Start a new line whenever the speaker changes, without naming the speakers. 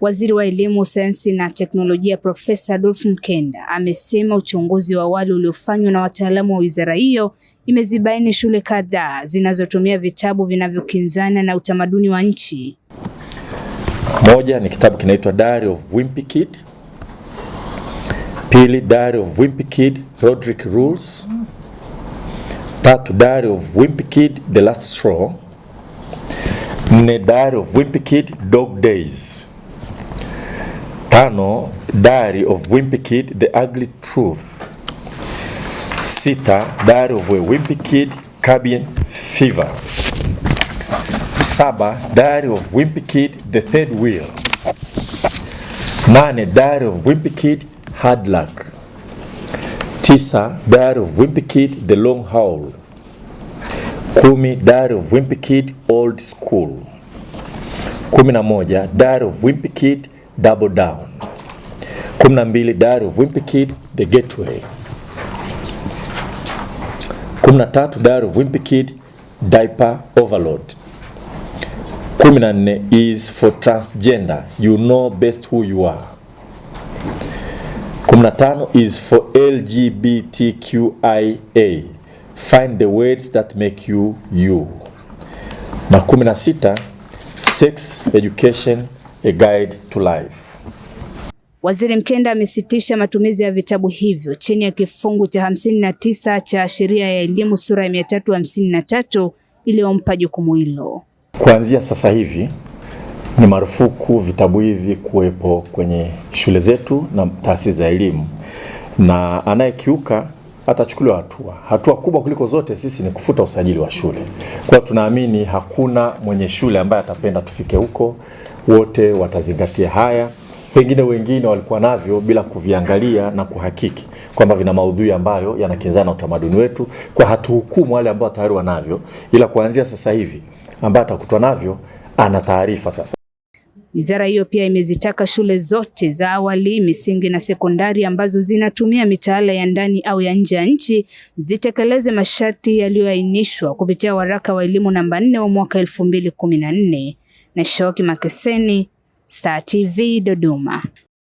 Waziri wa Elimu, Sayansi na Teknolojia Profesa Adolf Mkenda amesema uchunguzi wa awali uliofanywa na wataalamu wa wizara hiyo imezibaini shule kadhaa zinazotumia vitabu vinavyokinzana na utamaduni wa nchi.
Moja ni kitabu kinaitwa Diary of Wimpy Kid. Pili, Diary of Wimpy Kid, Roderick Rules. Tatu, Diary of Wimpy Kid, The Last Straw. Nne, Diary of Wimpy Kid, Dog Days. Tano, Diary of Wimpy Kid, The Ugly Truth. Sita, Diary of a Wimpy Kid, Cabin Fever. Saba, Diary of Wimpy Kid, The Third Wheel. Nane, Diary of Wimpy Kid, Hard Luck. Tisa, Diary of Wimpy Kid, The Long Howl. Kumi, Diary of Wimpy Kid, Old School. Kumi na moja, Diary of Wimpy Kid, Double Down. Kumi na mbili, Diary of Wimpy Kid, The Gateway. Kumi na tatu, Diary of Wimpy Kid, Diaper Overload. 14 is for transgender you know best who you are 15 is for LGBTQIA find the words that make you you na 16 sex education a guide to life
Waziri Mkenda amesitisha matumizi ya vitabu hivyo chini ya kifungu cha hamsini na tisa cha sheria ya elimu sura ya mia tatu hamsini na tatu iliyompa jukumu hilo.
Kuanzia sasa hivi ni marufuku vitabu hivi kuwepo kwenye shule zetu na taasisi za elimu, na anayekiuka atachukuliwa hatua. Hatua kubwa kuliko zote sisi ni kufuta usajili wa shule. Kwa tunaamini hakuna mwenye shule ambaye atapenda tufike huko, wote watazingatia haya. Pengine wengine walikuwa navyo bila kuviangalia na kuhakiki kwamba vina maudhui ambayo yanakinzana na utamaduni wetu, kwa hatuhukumu wale ambao tayari wanavyo, ila kuanzia sasa hivi ambaye atakutwa navyo ana taarifa sasa.
Wizara hiyo pia imezitaka shule zote za awali, misingi na sekondari ambazo zinatumia mitaala ya ndani au ya nje ya nchi zitekeleze masharti yaliyoainishwa kupitia waraka wa elimu namba 4 wa mwaka 2014. Na Shoki Makeseni, Star TV Dodoma.